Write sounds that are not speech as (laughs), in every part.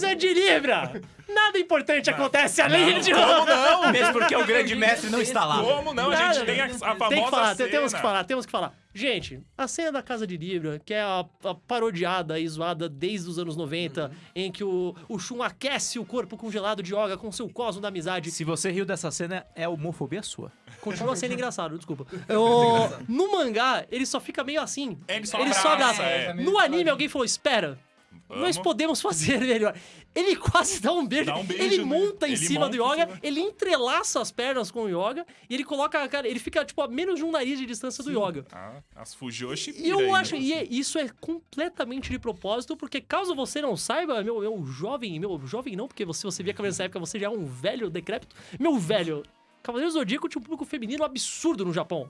Casa de Libra! Nada importante acontece além de... Como não? Mesmo porque o grande (laughs) mestre não está lá. Como não? A Nada, gente tem a, a famosa Tem que falar, cena. temos que falar, temos que falar. Gente, a cena da Casa de Libra, que é a, a parodiada e zoada desde os anos 90, em que o, o Shun aquece o corpo congelado de Yoga com seu cosmo da amizade. Se você riu dessa cena, é homofobia sua. Continua sendo engraçado, desculpa. (laughs) O- no mangá, ele só fica meio assim. Ele só abraça. abraça, é. No anime, alguém falou, espera... Nós podemos fazer melhor. Ele quase dá um beijo. Dá um beijo, ele né? monta em Ele cima monta do Yoga, cima. ele entrelaça as pernas com o Yoga e ele coloca a cara. Ele fica, tipo, a menos de um nariz de distância do Yoga. Ah, as Fujoshi E eu acho, né? e é- isso é completamente de propósito, porque caso você não saiba, meu, meu jovem, meu jovem não, porque se você via Cavaleiros nessa época, você já é um velho decrépito. Meu velho, Cavaleiros do Zodíaco tinha um público feminino absurdo no Japão.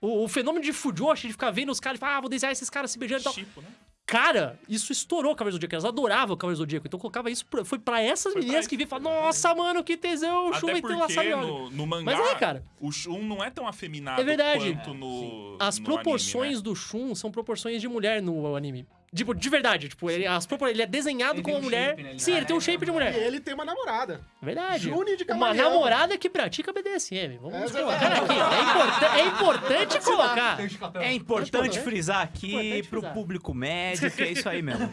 O, o fenômeno de Fujoshi, de ficar vendo os caras e falar, ah, vou desenhar esses caras se beijando e tal. Chipo, né? Cara, isso estourou o Cavaleiro do Zodíaco. Elas adoravam o Cavaleiro do Zodíaco. Então colocava isso. Pra, foi pra essas Foi meninas pra que e falavam: Nossa, mano, que tesão, o Shun vai ter laçado Yoga. no, no mangá, Mas é, cara. o Shun não é tão afeminado É verdade. quanto no As no proporções anime, né? do Shun são proporções de mulher no anime. Tipo, de verdade. Tipo, ele, as propor... ele é desenhado Ele como tem um mulher. shape, né? Ele Sim, é- ele tem um shape de mulher. E ele tem uma namorada. Verdade. Juni de Uma namorada que pratica BDSM. Vamos É, colocar aqui. É, importa- é importante colocar. É importante frisar aqui Importante pro frisar. público médio, que é isso aí mesmo.